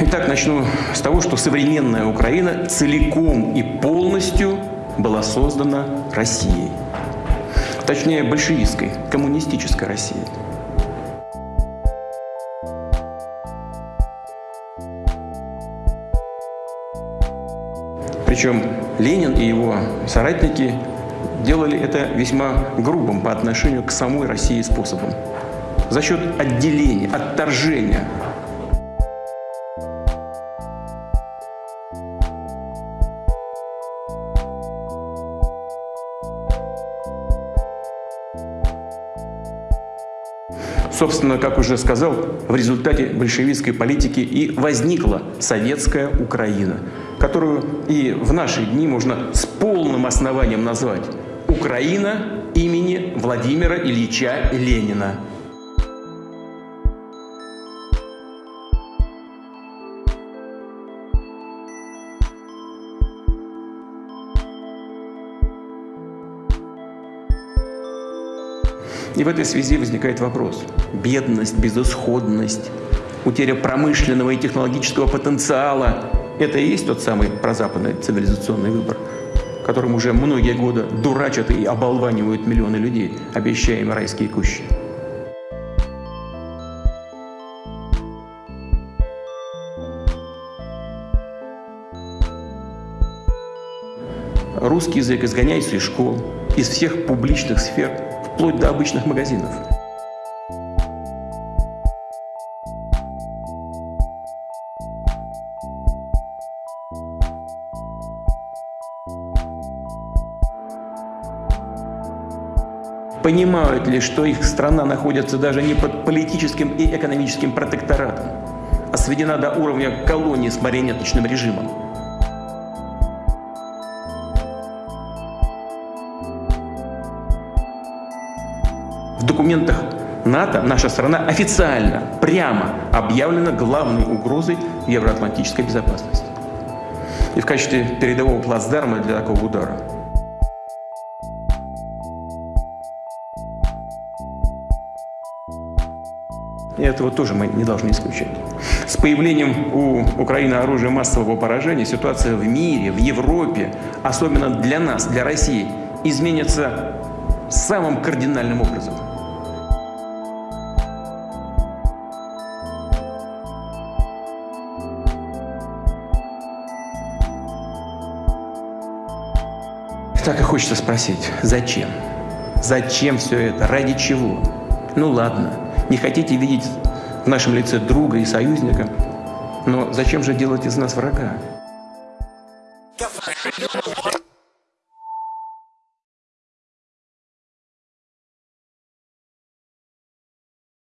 Итак, начну с того, что современная Украина целиком и полностью была создана Россией. Точнее, большевистской, коммунистической Россией. Причем Ленин и его соратники делали это весьма грубым по отношению к самой России способом. За счет отделения, отторжения Собственно, как уже сказал, в результате большевистской политики и возникла советская Украина, которую и в наши дни можно с полным основанием назвать Украина имени Владимира Ильича Ленина. И в этой связи возникает вопрос. Бедность, безысходность, утеря промышленного и технологического потенциала – это и есть тот самый прозападный цивилизационный выбор, которым уже многие годы дурачат и оболванивают миллионы людей, обещая им райские кущи. Русский язык изгоняется из школ, из всех публичных сфер – вплоть до обычных магазинов. Понимают ли, что их страна находится даже не под политическим и экономическим протекторатом, а сведена до уровня колонии с марионеточным режимом? В документах НАТО наша страна официально, прямо объявлена главной угрозой евроатлантической безопасности. И в качестве передового плацдарма для такого удара. И этого тоже мы не должны исключать. С появлением у Украины оружия массового поражения ситуация в мире, в Европе, особенно для нас, для России, изменится самым кардинальным образом. Так и хочется спросить, зачем? Зачем все это? Ради чего? Ну ладно, не хотите видеть в нашем лице друга и союзника, но зачем же делать из нас врага?